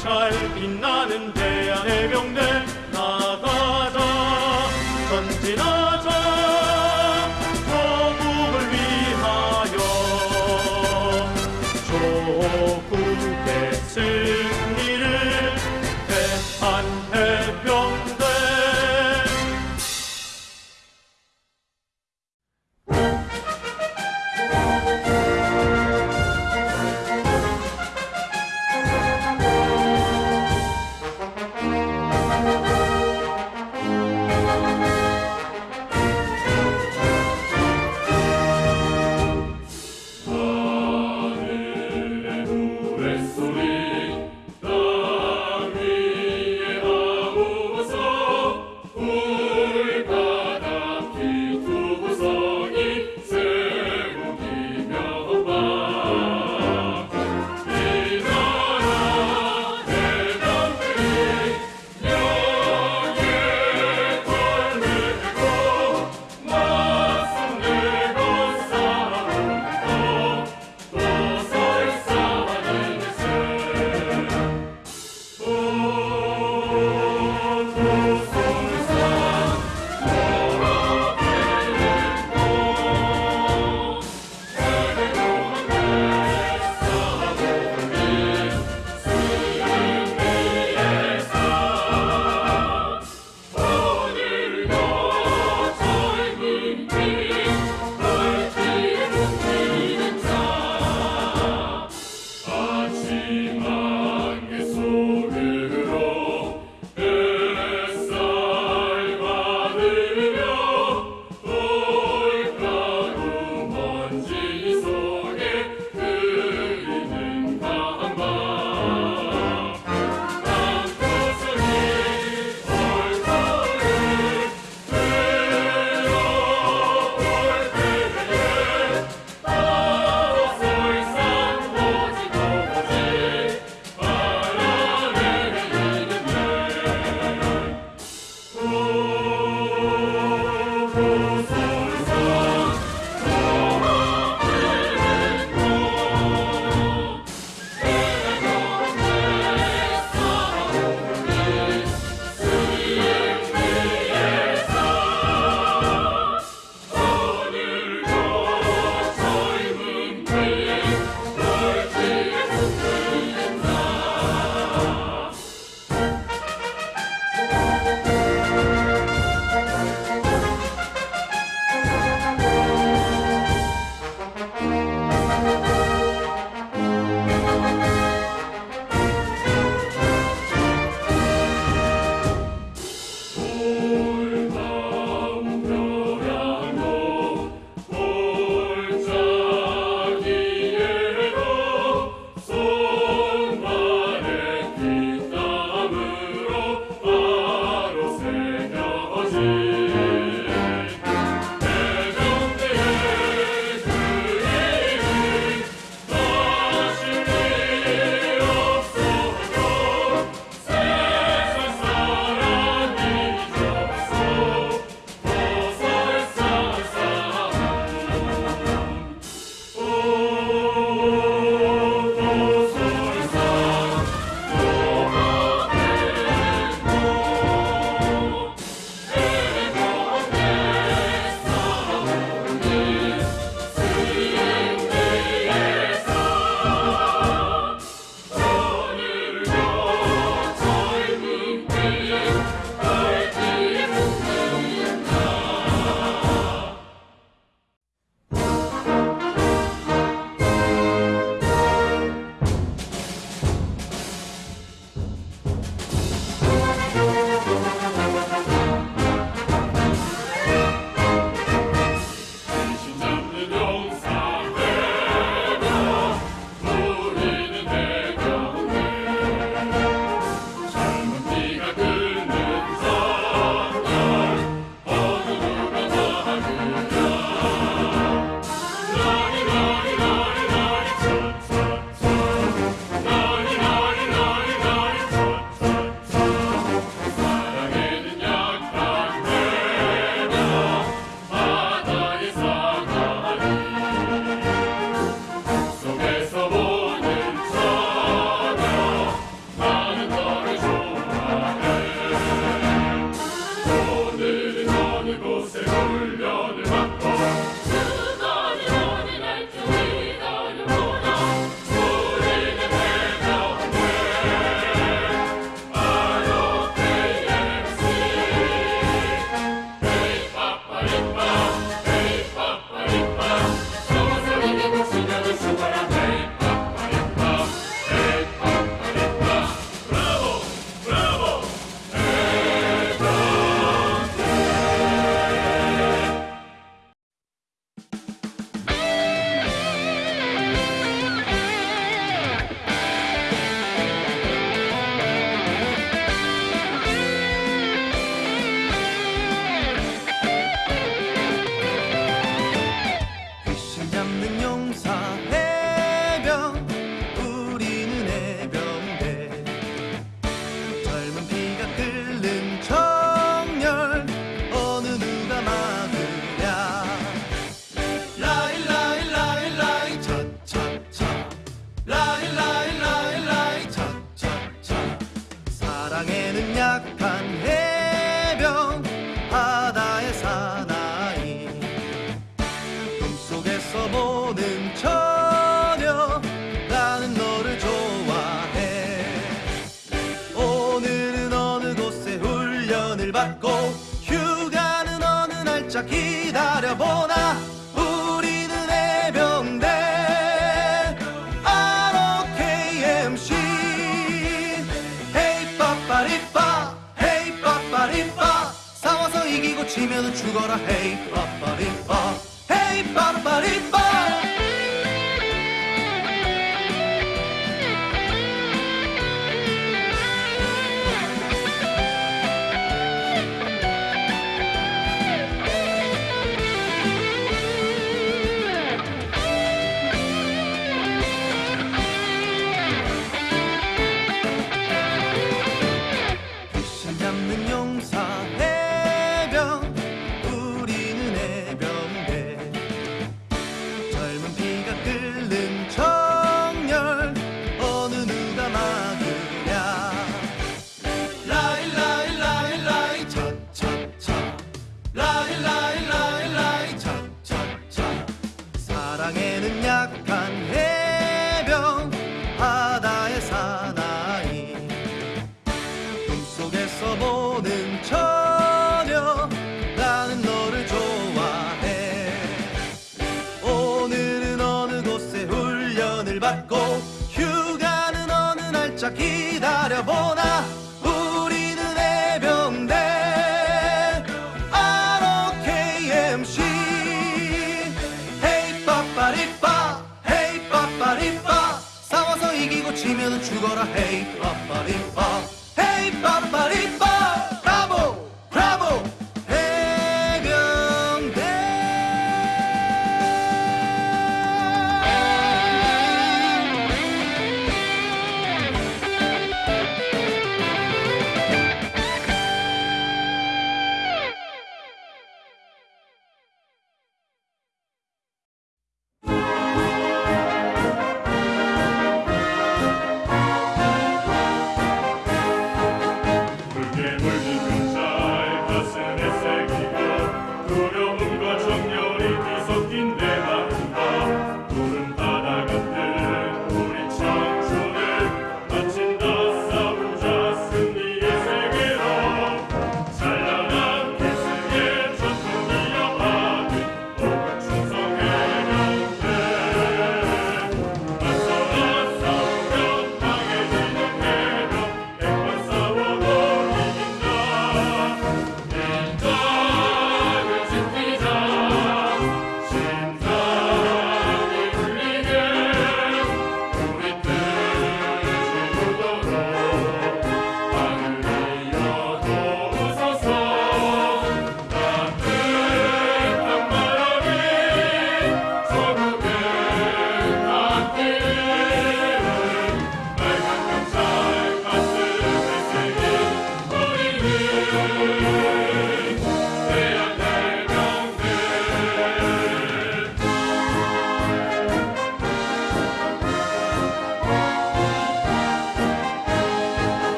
명찰 빛나는 대한 해병대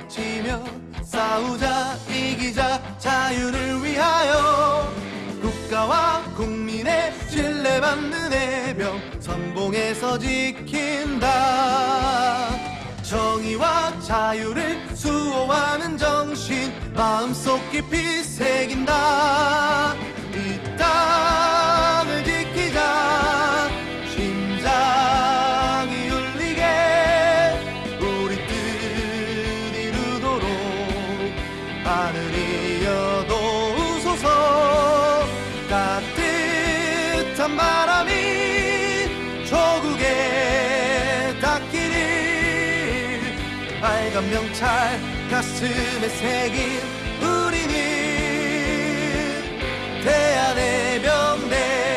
외치며 싸우자 이기자 자유를 위하여. 국가와 국민의 신뢰받는 해병 선봉에서 지킨다. 정의와 자유를 수호하는 정신 마음속 깊이 새긴다. 있다 찰 가슴에 새긴 우리는 대한의 병대.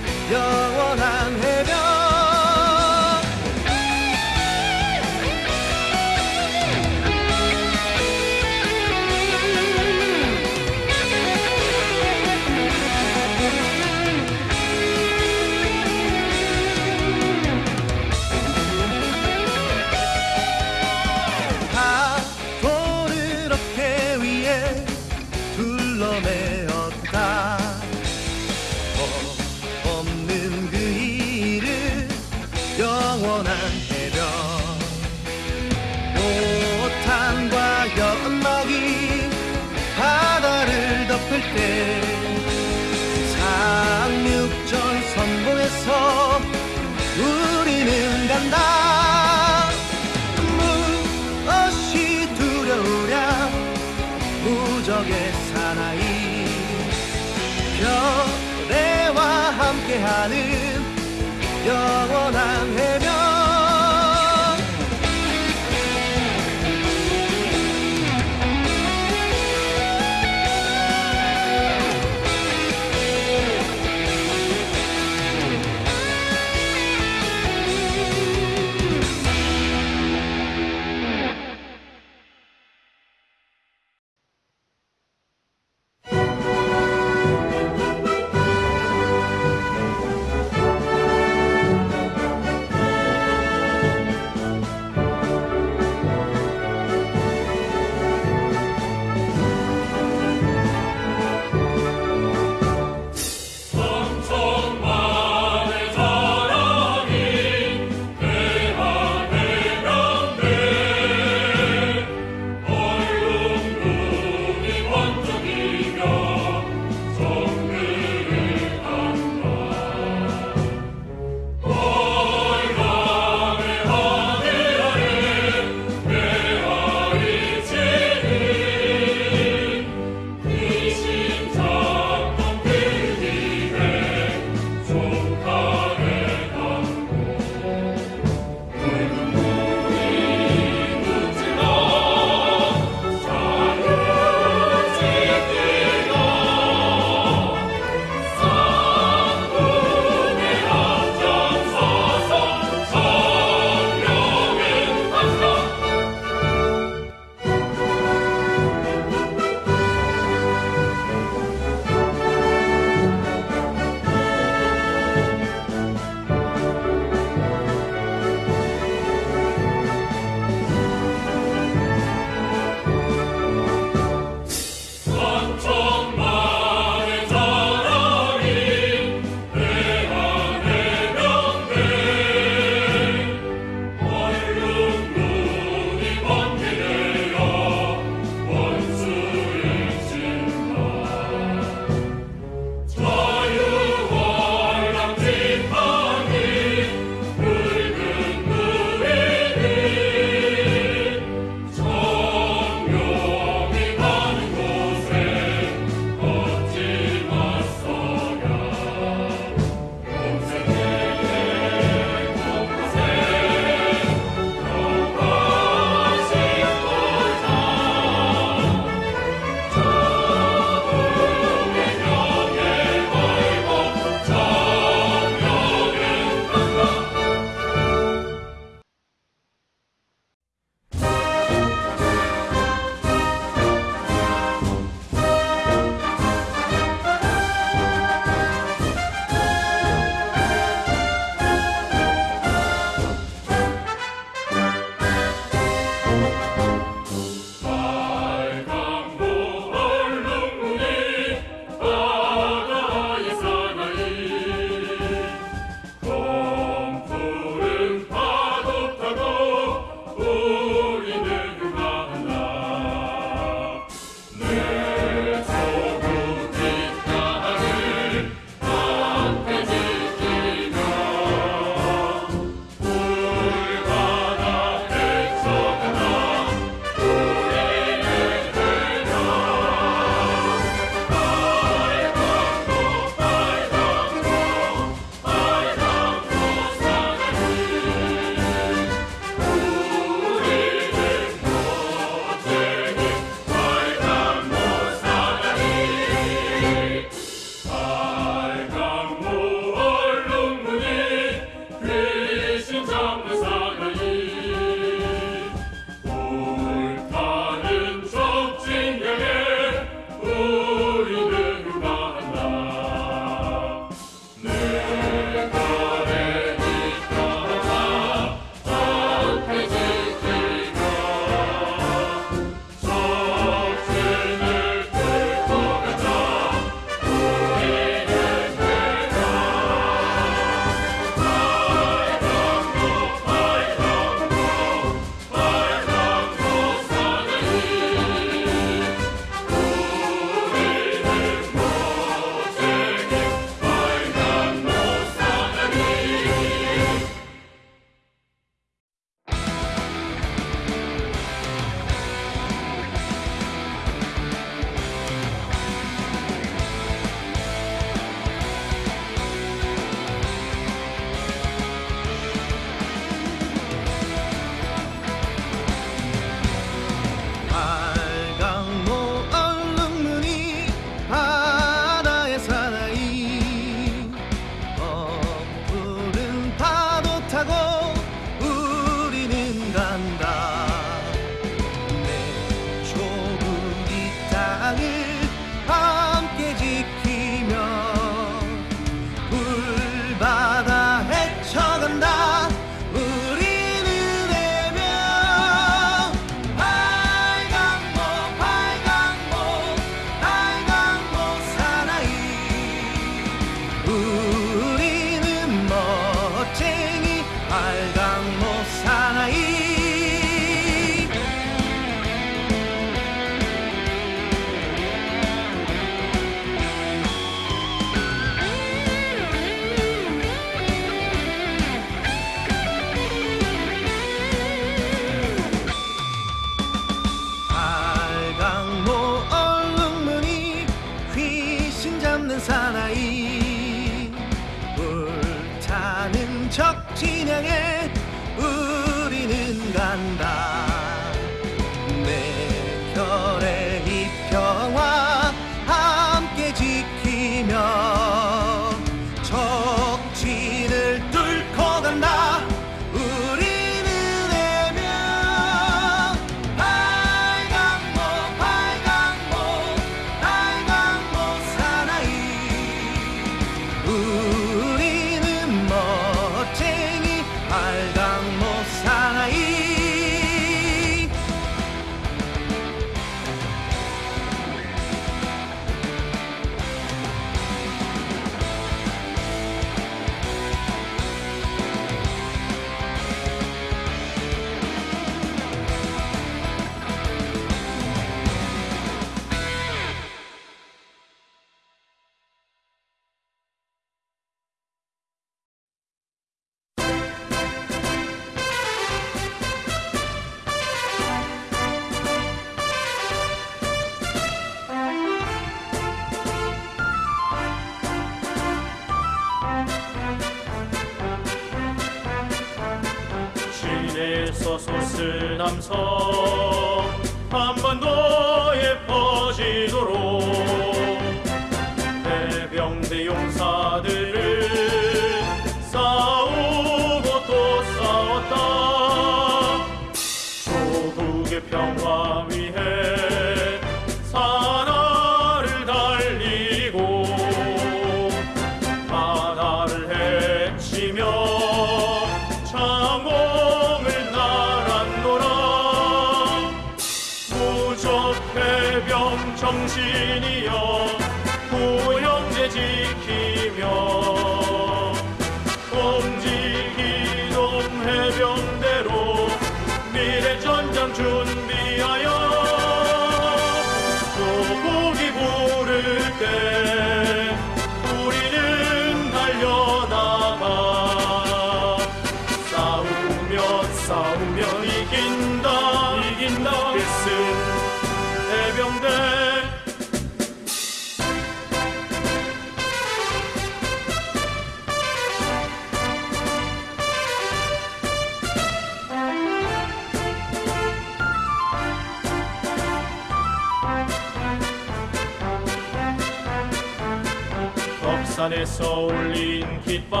산에서 울린 깃발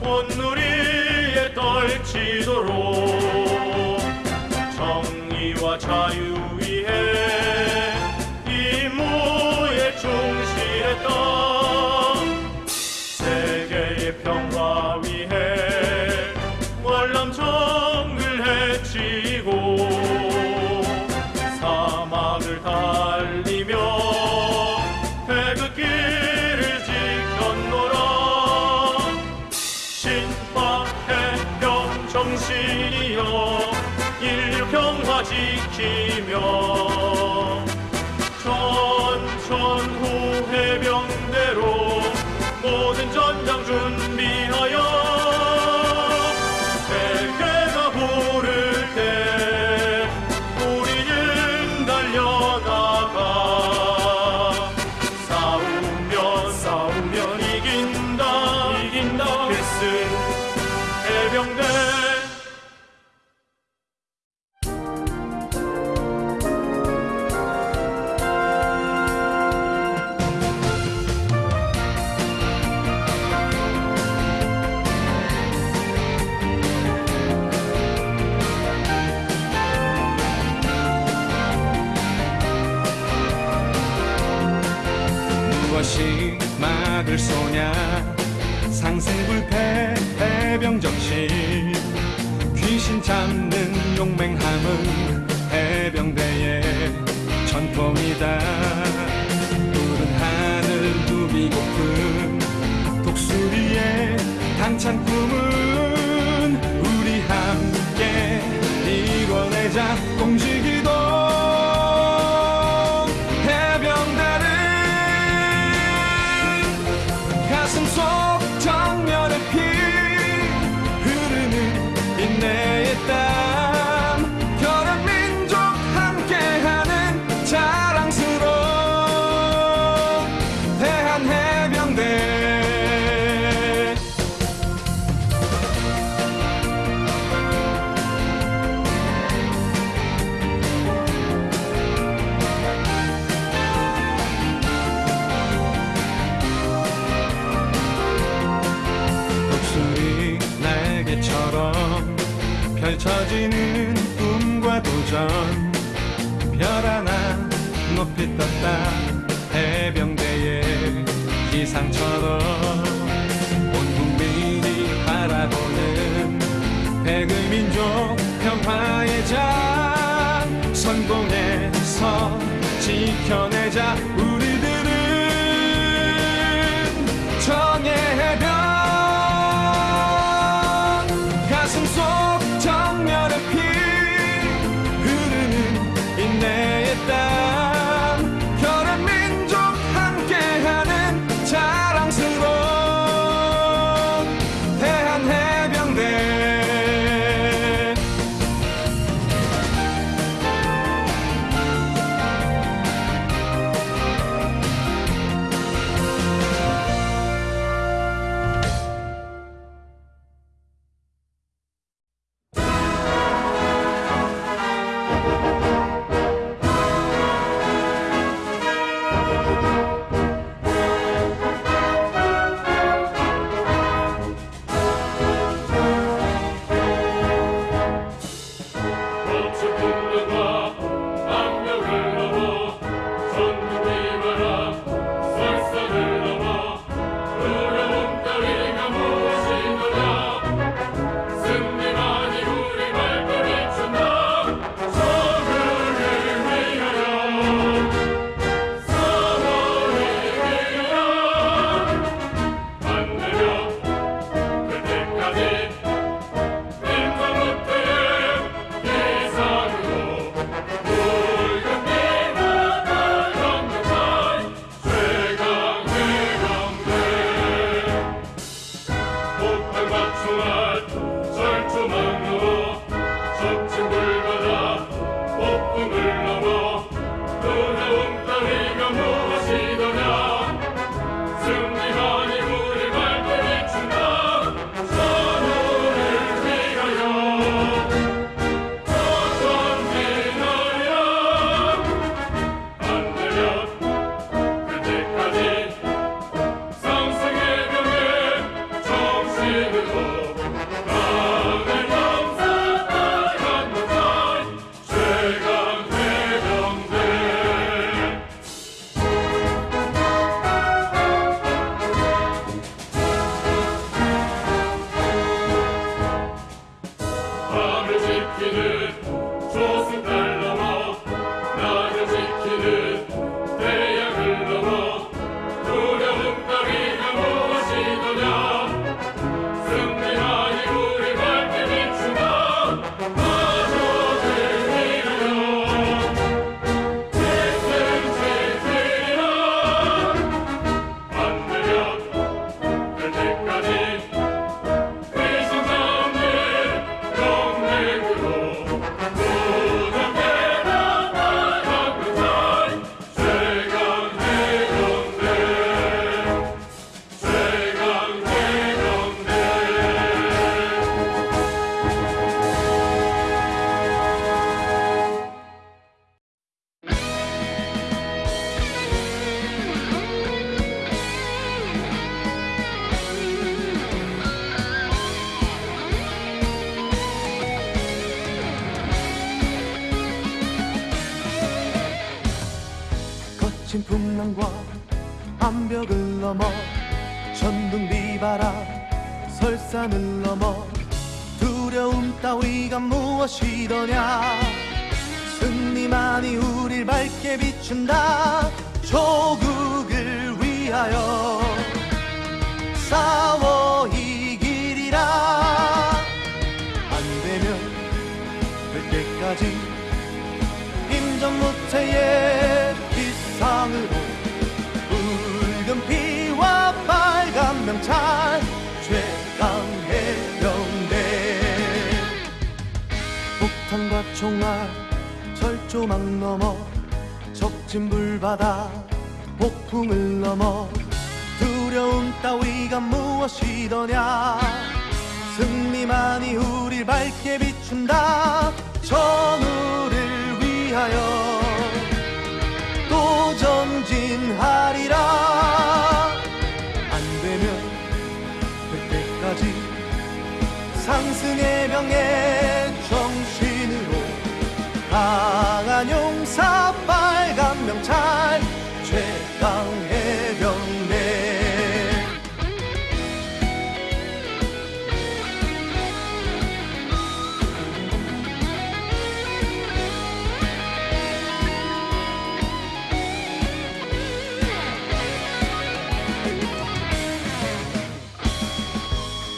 온누리에 떨치도록 정의와 자유 무엇이 막을 쏘냐? 상승불패 해병정신 귀신 잡는 용맹함은 해병대의 전통이다. 푸른 하늘 두비 고픈 독수리의 당찬 꿈은 우리 함께 이뤄내자. 공지 전 별 하나 높이 떴다. 해병대의 기상처럼 온 국민이 바라보는 백의민족 평화의 장 성공해서 지켜내자. 폭탄과 총알 철조망 넘어 적진불바다 폭풍을 넘어 두려움 따위가 무엇이더냐? 승리만이 우릴 밝게 비춘다. 전우를 위하여 또 전진하리라. 안 되면 그때까지 상승의 명예. 빨간 용사 빨간 명찰 최강의 병내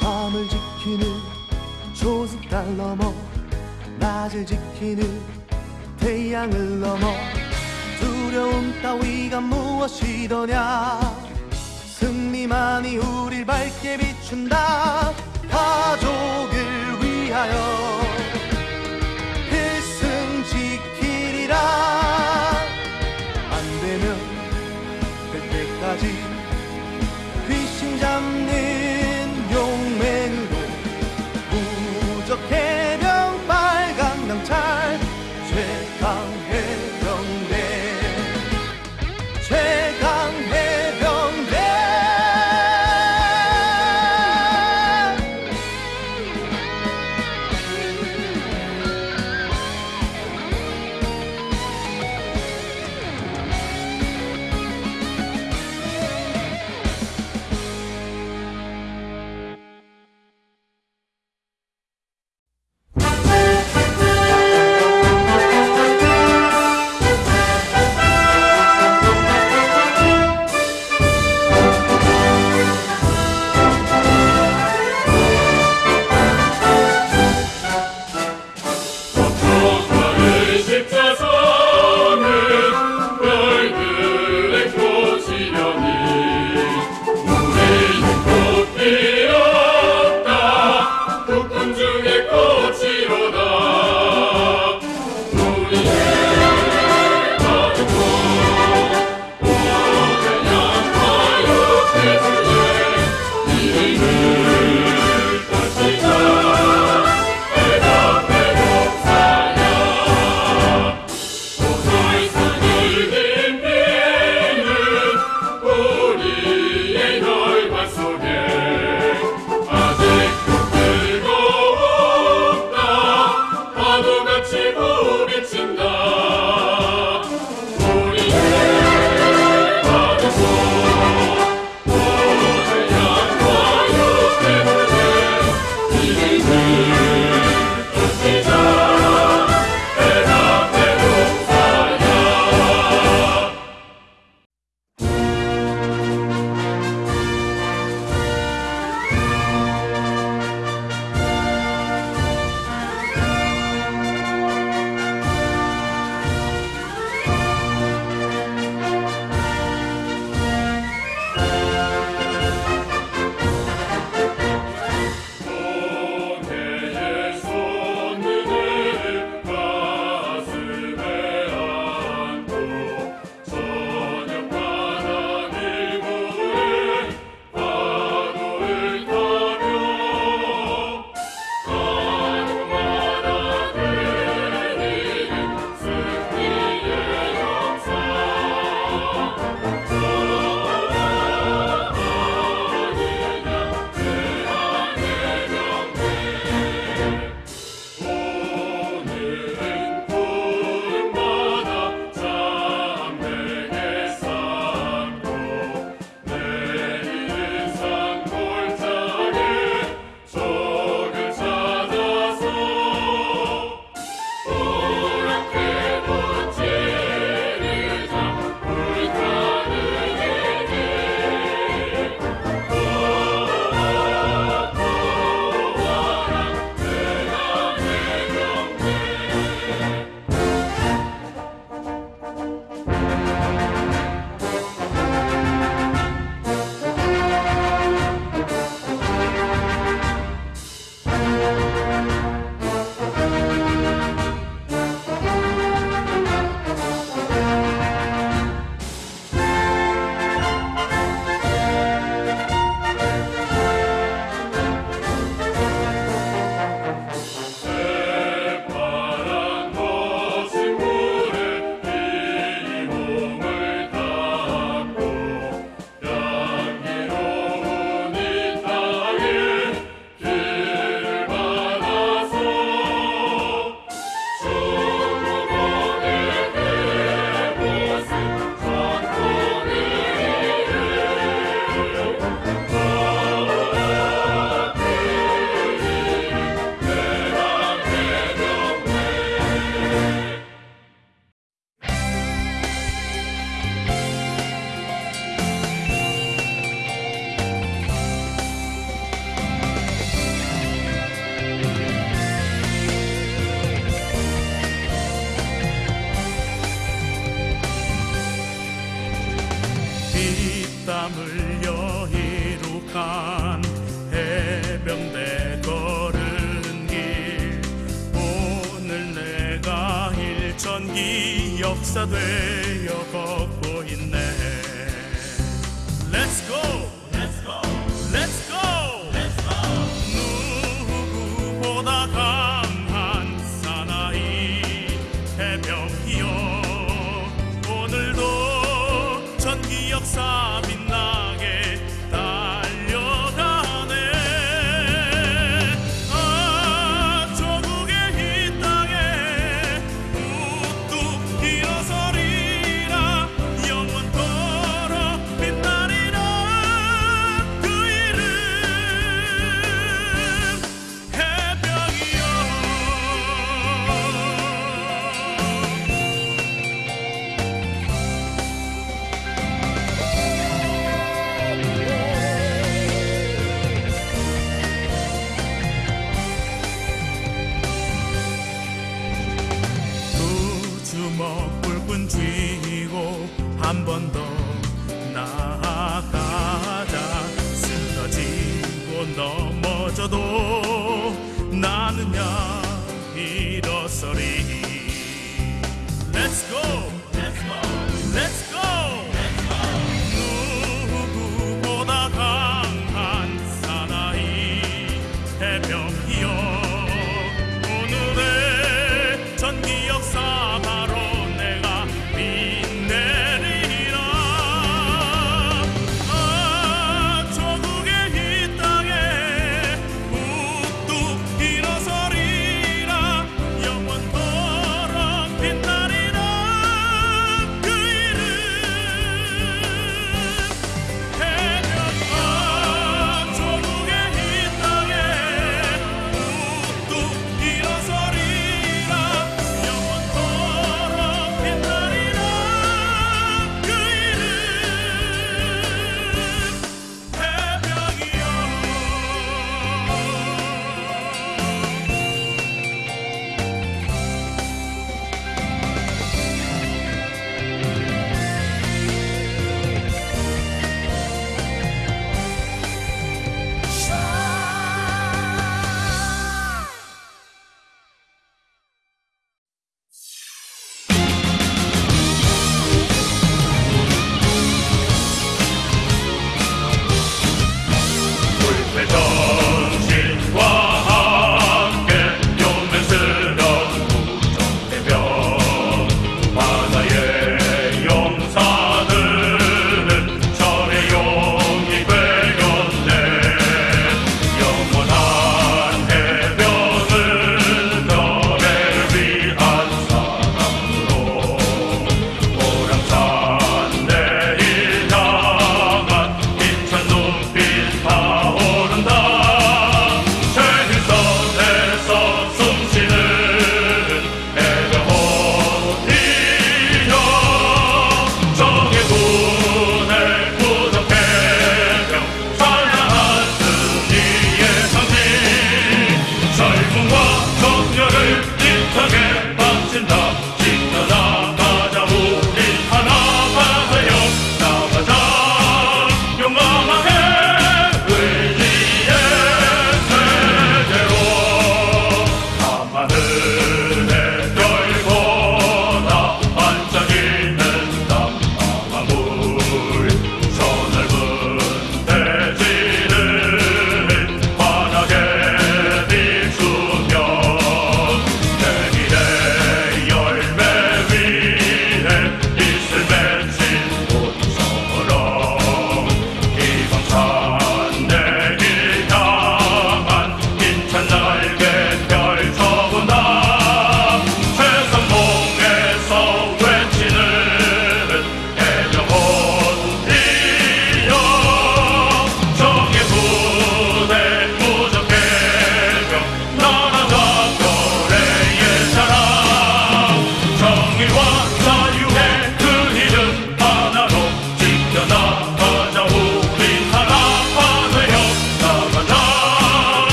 밤을 지키는 조수달 넘어 낮을 지키는 태양을 넘어 두려움 따위가 무엇이더냐? 승리만이 우릴 밝게 비춘다. 가족을 위하여